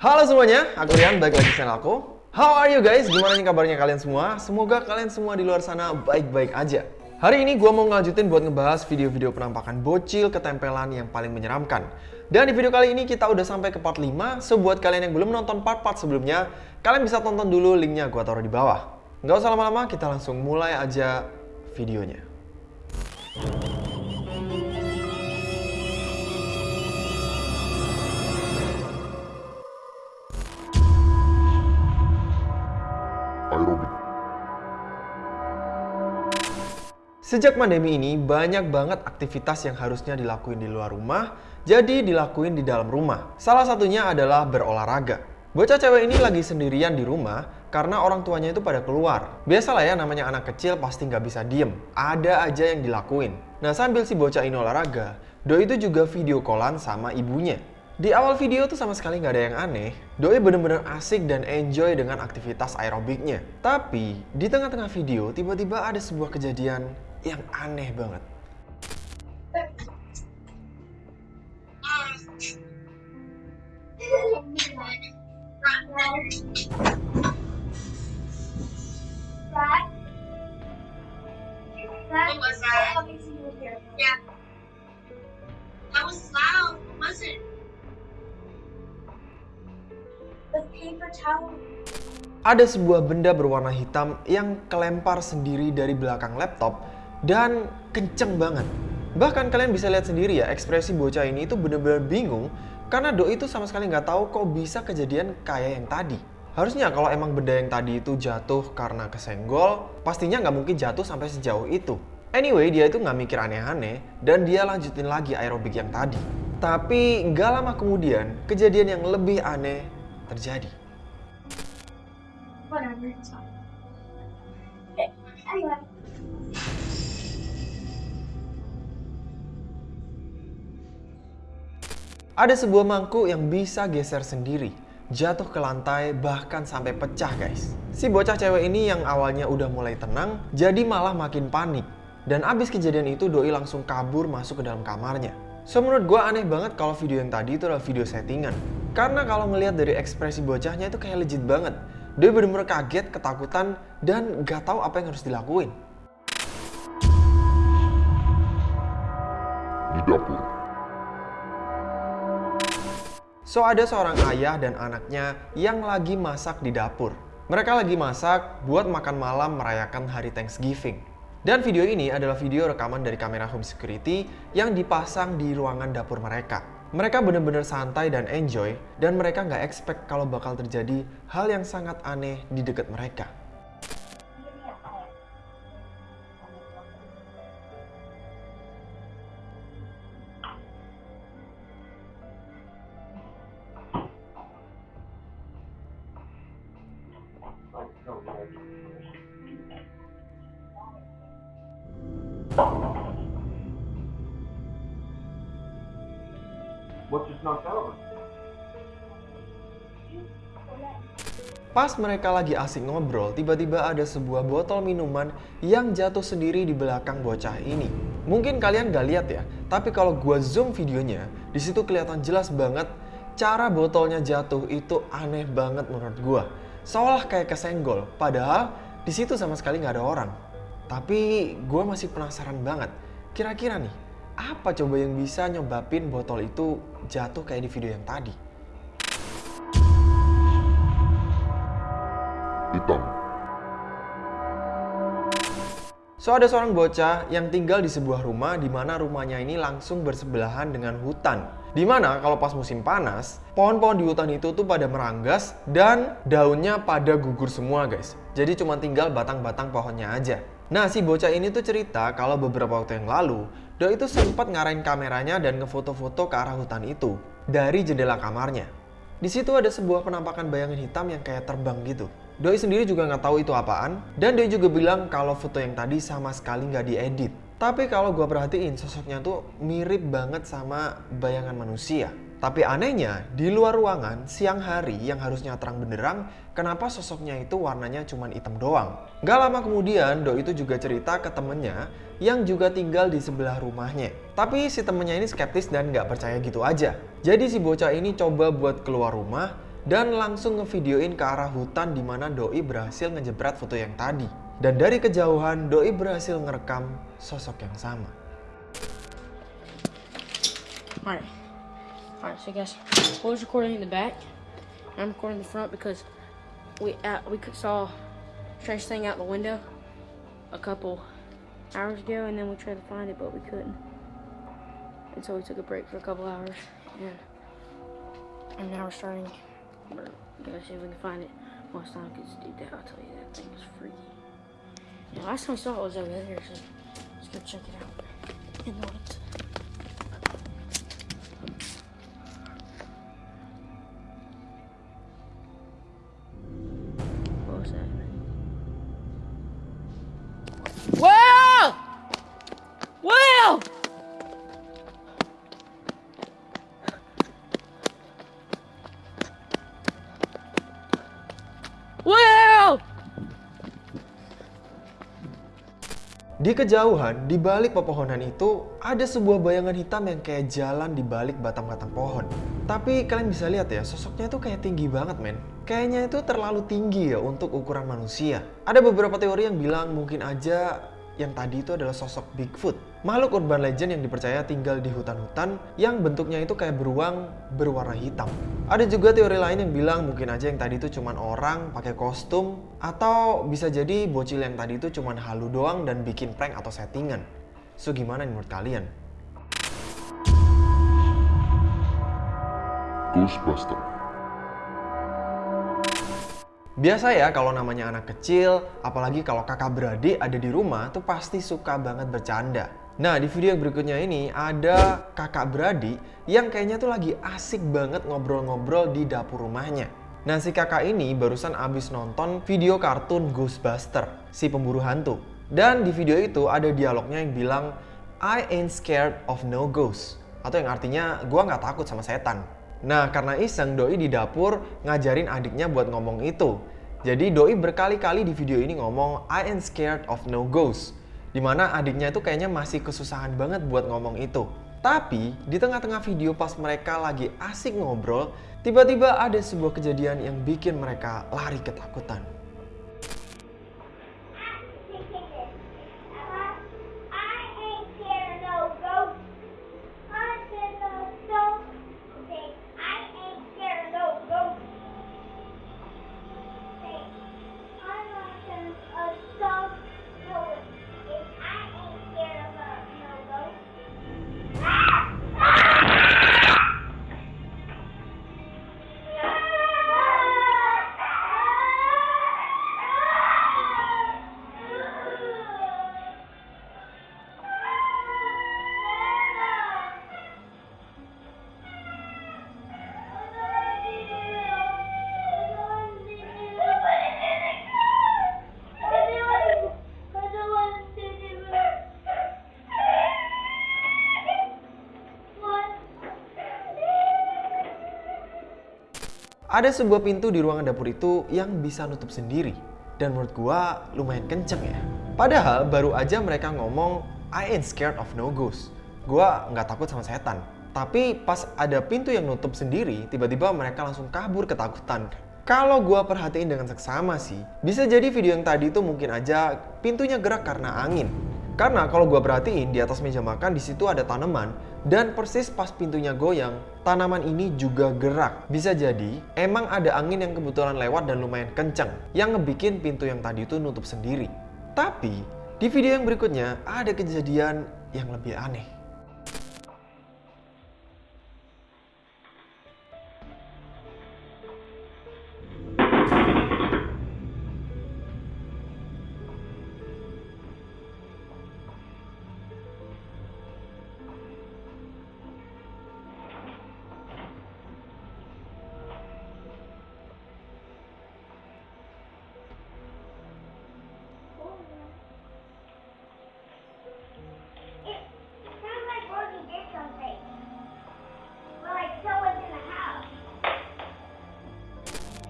Halo semuanya, aku Rian, balik lagi di channel aku. How are you guys? Gimana nih kabarnya kalian semua? Semoga kalian semua di luar sana baik-baik aja. Hari ini gue mau ngelanjutin buat ngebahas video-video penampakan bocil ketempelan yang paling menyeramkan. Dan di video kali ini kita udah sampai ke part 5, so buat kalian yang belum nonton part-part sebelumnya, kalian bisa tonton dulu linknya gue taruh di bawah. Nggak usah lama-lama, kita langsung mulai aja videonya. Sejak pandemi ini, banyak banget aktivitas yang harusnya dilakuin di luar rumah, jadi dilakuin di dalam rumah. Salah satunya adalah berolahraga. Bocah cewek ini lagi sendirian di rumah karena orang tuanya itu pada keluar. Biasalah ya namanya anak kecil pasti nggak bisa diem. Ada aja yang dilakuin. Nah sambil si bocah ini olahraga, Doi itu juga video callan sama ibunya. Di awal video tuh sama sekali nggak ada yang aneh. Doi bener-bener asik dan enjoy dengan aktivitas aerobiknya. Tapi di tengah-tengah video tiba-tiba ada sebuah kejadian yang aneh banget. Ada sebuah benda berwarna hitam yang kelempar sendiri dari belakang laptop dan kenceng banget. Bahkan kalian bisa lihat sendiri ya, ekspresi bocah ini itu bener-bener bingung karena Doi itu sama sekali nggak tahu kok bisa kejadian kayak yang tadi. Harusnya kalau emang benda yang tadi itu jatuh karena kesenggol, pastinya nggak mungkin jatuh sampai sejauh itu. Anyway, dia itu nggak mikir aneh-aneh dan dia lanjutin lagi aerobik yang tadi. Tapi nggak lama kemudian, kejadian yang lebih aneh terjadi. Whatever, it's fine. Okay, anyway. Ada sebuah mangkuk yang bisa geser sendiri, jatuh ke lantai bahkan sampai pecah guys. Si bocah cewek ini yang awalnya udah mulai tenang, jadi malah makin panik. Dan abis kejadian itu Doi langsung kabur masuk ke dalam kamarnya. So menurut gue aneh banget kalau video yang tadi itu adalah video settingan. Karena kalau ngelihat dari ekspresi bocahnya itu kayak legit banget. Doi bener-bener kaget, ketakutan, dan gak tahu apa yang harus dilakuin. Di dapur. So ada seorang ayah dan anaknya yang lagi masak di dapur. Mereka lagi masak buat makan malam merayakan hari Thanksgiving. Dan video ini adalah video rekaman dari kamera home security yang dipasang di ruangan dapur mereka. Mereka bener-bener santai dan enjoy, dan mereka nggak expect kalau bakal terjadi hal yang sangat aneh di dekat mereka. What knocked over? Pas mereka lagi asik ngobrol, tiba-tiba ada sebuah botol minuman yang jatuh sendiri di belakang bocah ini. Mungkin kalian gak lihat ya, tapi kalau gua zoom videonya, di situ kelihatan jelas banget cara botolnya jatuh itu aneh banget menurut gua. Seolah kayak kesenggol, padahal di situ sama sekali nggak ada orang. Tapi gua masih penasaran banget, kira-kira nih, apa coba yang bisa nyebabin botol itu jatuh kayak di video yang tadi? Hitam. So ada seorang bocah yang tinggal di sebuah rumah di mana rumahnya ini langsung bersebelahan dengan hutan. Di mana kalau pas musim panas, pohon-pohon di hutan itu tuh pada meranggas dan daunnya pada gugur semua guys. Jadi cuma tinggal batang-batang pohonnya aja. Nah si bocah ini tuh cerita kalau beberapa waktu yang lalu, Doi itu sempat ngarahin kameranya dan ngefoto-foto ke arah hutan itu dari jendela kamarnya. Di situ ada sebuah penampakan bayangan hitam yang kayak terbang gitu. Doi sendiri juga nggak tahu itu apaan, dan Doi juga bilang kalau foto yang tadi sama sekali nggak diedit. Tapi kalau gua perhatiin sosoknya tuh mirip banget sama bayangan manusia. Tapi anehnya, di luar ruangan, siang hari yang harusnya terang benderang, kenapa sosoknya itu warnanya cuma hitam doang? Gak lama kemudian, Do itu juga cerita ke temennya yang juga tinggal di sebelah rumahnya. Tapi si temennya ini skeptis dan gak percaya gitu aja. Jadi si bocah ini coba buat keluar rumah dan langsung ngevideoin ke arah hutan di mana Doi berhasil ngejebret foto yang tadi. Dan dari kejauhan, Doi berhasil ngerekam sosok yang sama. Alright. Alright, so guys, I was recording in the back. I'm recording in the front because we uh, we saw strange thing out the window a couple hours ago, and then we tried to find it, but we couldn't. And so we took a break for a couple hours, and and now we're starting. We're gonna see if we can find it. Last time, because dude, that I'll tell you that thing is freaky. Last time I saw it was over there, so let's go check it out. Well! Well! Di kejauhan, di balik pepohonan itu, ada sebuah bayangan hitam yang kayak jalan di balik batang-batang pohon. Tapi kalian bisa lihat ya, sosoknya itu kayak tinggi banget men. Kayaknya itu terlalu tinggi ya untuk ukuran manusia. Ada beberapa teori yang bilang mungkin aja yang tadi itu adalah sosok Bigfoot. Makhluk urban legend yang dipercaya tinggal di hutan-hutan yang bentuknya itu kayak beruang berwarna hitam. Ada juga teori lain yang bilang mungkin aja yang tadi itu cuman orang pakai kostum atau bisa jadi bocil yang tadi itu cuman halu doang dan bikin prank atau settingan. So gimana menurut kalian? Ghostbuster. Biasa ya kalau namanya anak kecil, apalagi kalau kakak beradik ada di rumah tuh pasti suka banget bercanda. Nah di video yang berikutnya ini ada kakak beradik yang kayaknya tuh lagi asik banget ngobrol-ngobrol di dapur rumahnya. Nah si kakak ini barusan abis nonton video kartun Ghostbuster, si pemburu hantu. Dan di video itu ada dialognya yang bilang, I ain't scared of no ghost. Atau yang artinya, gua nggak takut sama setan. Nah, karena iseng, Doi di dapur ngajarin adiknya buat ngomong itu. Jadi Doi berkali-kali di video ini ngomong, I ain't scared of no ghost. Di mana adiknya itu kayaknya masih kesusahan banget buat ngomong itu. Tapi, di tengah-tengah video pas mereka lagi asik ngobrol, tiba-tiba ada sebuah kejadian yang bikin mereka lari ketakutan. Ada sebuah pintu di ruangan dapur itu yang bisa nutup sendiri. Dan menurut gua lumayan kenceng ya. Padahal baru aja mereka ngomong, I ain't scared of no ghost. Gua nggak takut sama setan. Tapi pas ada pintu yang nutup sendiri, tiba-tiba mereka langsung kabur ketakutan. Kalau gua perhatiin dengan seksama sih, bisa jadi video yang tadi itu mungkin aja pintunya gerak karena angin. Karena kalau gua perhatiin di atas meja makan di situ ada tanaman dan persis pas pintunya goyang, tanaman ini juga gerak. Bisa jadi emang ada angin yang kebetulan lewat dan lumayan kencang yang ngebikin pintu yang tadi itu nutup sendiri. Tapi di video yang berikutnya ada kejadian yang lebih aneh.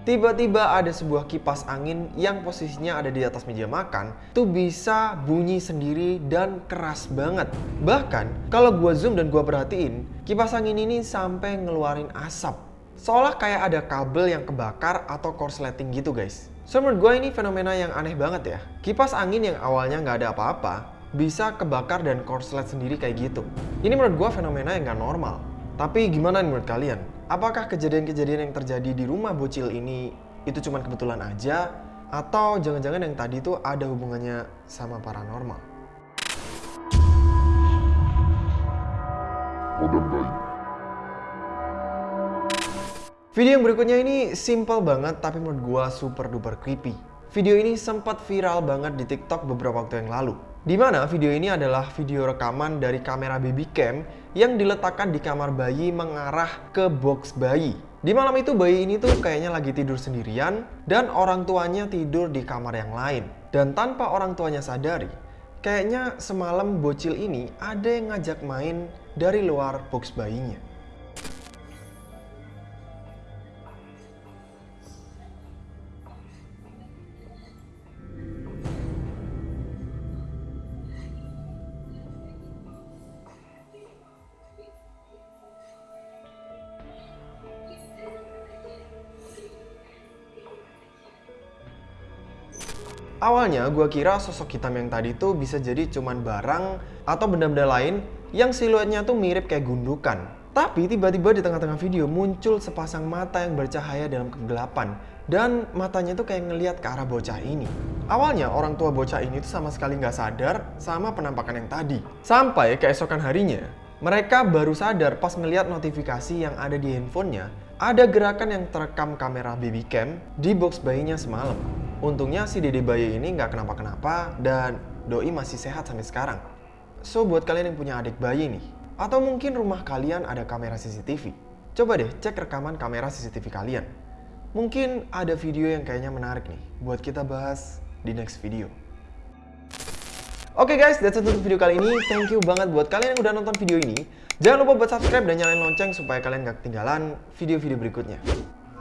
Tiba-tiba ada sebuah kipas angin yang posisinya ada di atas meja makan tuh bisa bunyi sendiri dan keras banget. Bahkan kalau gua zoom dan gua perhatiin, kipas angin ini sampai ngeluarin asap. seolah kayak ada kabel yang kebakar atau korsleting gitu guys. So menurut gue ini fenomena yang aneh banget ya. Kipas angin yang awalnya nggak ada apa-apa, bisa kebakar dan korslet sendiri kayak gitu. Ini menurut gue fenomena yang nggak normal. Tapi gimana menurut kalian? Apakah kejadian-kejadian yang terjadi di rumah bocil ini itu cuma kebetulan aja? Atau jangan-jangan yang tadi itu ada hubungannya sama paranormal? Bayi. Video yang berikutnya ini simple banget tapi menurut gua super duper creepy. Video ini sempat viral banget di TikTok beberapa waktu yang lalu. Di mana video ini adalah video rekaman dari kamera baby cam yang diletakkan di kamar bayi mengarah ke box bayi. Di malam itu bayi ini tuh kayaknya lagi tidur sendirian dan orang tuanya tidur di kamar yang lain. Dan tanpa orang tuanya sadari, kayaknya semalam bocil ini ada yang ngajak main dari luar box bayinya. Awalnya gue kira sosok hitam yang tadi tuh bisa jadi cuman barang atau benda-benda lain yang siluetnya tuh mirip kayak gundukan. Tapi tiba-tiba di tengah-tengah video muncul sepasang mata yang bercahaya dalam kegelapan dan matanya tuh kayak ngeliat ke arah bocah ini. Awalnya orang tua bocah ini tuh sama sekali nggak sadar sama penampakan yang tadi. Sampai keesokan harinya, mereka baru sadar pas ngeliat notifikasi yang ada di handphonenya ada gerakan yang terekam kamera baby cam di box bayinya semalam. Untungnya si dede bayi ini nggak kenapa-kenapa dan doi masih sehat sampai sekarang. So buat kalian yang punya adik bayi nih, atau mungkin rumah kalian ada kamera CCTV, coba deh cek rekaman kamera CCTV kalian. Mungkin ada video yang kayaknya menarik nih buat kita bahas di next video. Oke guys, that's it untuk video kali ini. Thank you banget buat kalian yang udah nonton video ini. Jangan lupa buat subscribe dan nyalain lonceng supaya kalian gak ketinggalan video-video berikutnya.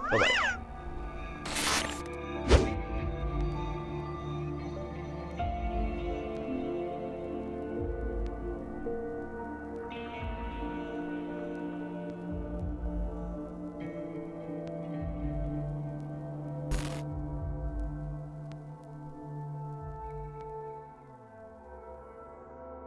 Bye-bye.